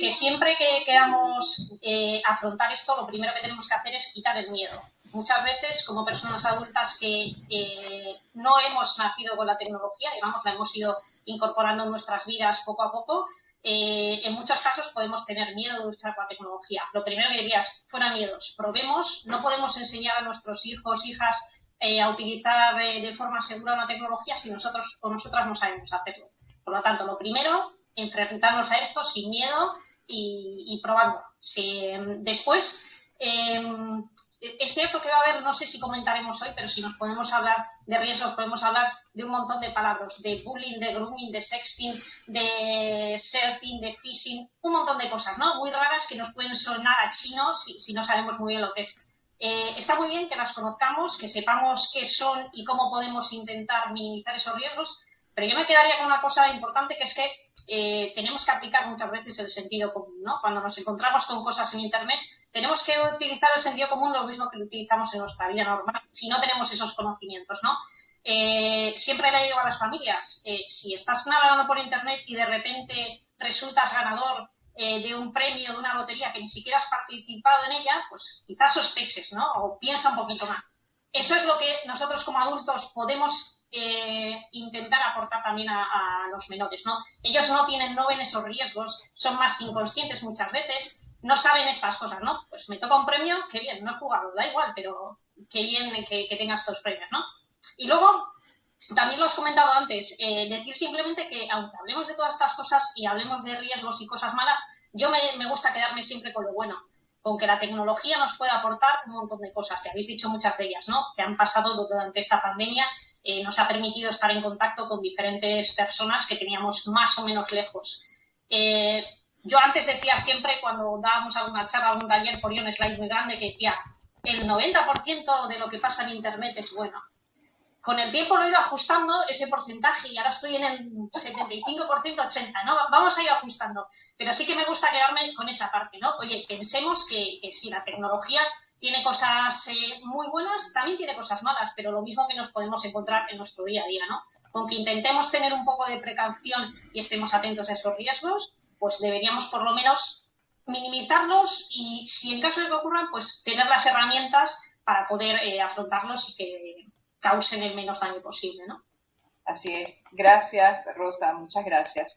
que siempre que queramos eh, afrontar esto, lo primero que tenemos que hacer es quitar el miedo. Muchas veces, como personas adultas que eh, no hemos nacido con la tecnología, digamos, la hemos ido incorporando en nuestras vidas poco a poco, eh, en muchos casos podemos tener miedo de usar la tecnología. Lo primero que diría es, fuera miedos, probemos, no podemos enseñar a nuestros hijos, hijas, a utilizar de forma segura una tecnología si nosotros o nosotras no sabemos hacerlo. Por lo tanto, lo primero, enfrentarnos a esto sin miedo y, probando. después, em, es cierto que va a haber, no sé si comentaremos hoy, pero si nos podemos hablar de riesgos, podemos hablar de un montón de palabras, de bullying, de grooming, de sexting, de serting, de phishing, un montón de cosas, ¿no? Muy raras que nos pueden sonar a chinos si, no sabemos muy bien lo que es. Eh, está muy bien que las conozcamos, que sepamos qué son y cómo podemos intentar minimizar esos riesgos, pero yo me quedaría con una cosa importante que es que eh, tenemos que aplicar muchas veces el sentido común, ¿no? Cuando nos encontramos con cosas en Internet, tenemos que utilizar el sentido común lo mismo que lo utilizamos en nuestra vida normal, si no tenemos esos conocimientos, ¿no? Eh, siempre le digo a las familias, eh, si estás navegando por Internet y de repente resultas ganador de un premio, de una lotería que ni siquiera has participado en ella, pues quizás sospeches, ¿no? O piensa un poquito más. Eso es lo que nosotros como adultos podemos eh, intentar aportar también a, los menores, ¿no? Ellos no tienen, no ven esos riesgos, son más inconscientes muchas veces, no saben estas cosas, ¿no? Pues me toca un premio, qué bien, no he jugado, da igual, pero qué bien que, tengas estos premios, ¿no? Y luego, también lo has comentado antes, eh, decir simplemente que aunque hablemos de todas estas cosas y hablemos de riesgos y cosas malas, yo me, me gusta quedarme siempre con lo bueno con que la tecnología nos puede aportar un montón de cosas, y habéis dicho muchas de ellas, ¿no? Que han pasado durante esta pandemia eh, nos ha permitido estar en contacto con diferentes personas que teníamos más o menos lejos. Eh, yo antes decía siempre, cuando dábamos alguna charla, algún taller, ponía un slide muy grande que decía, el 90% de lo que pasa en Internet es bueno. Con el tiempo lo he ido ajustando ese porcentaje y ahora estoy en el 75%, 80%, ¿no? Vamos a ir ajustando. Pero sí que me gusta quedarme con esa parte, ¿no? Oye, pensemos que, que si la tecnología tiene cosas eh, muy buenas, también tiene cosas malas, pero lo mismo que nos podemos encontrar en nuestro día a día, ¿no? Con que intentemos tener un poco de precaución y estemos atentos a esos riesgos, pues deberíamos por lo menos minimizarlos y si en caso de que ocurran, pues tener las herramientas para poder eh, afrontarlos y que causen el menos daño posible, ¿no? Así es. Gracias, Rosa. Muchas gracias.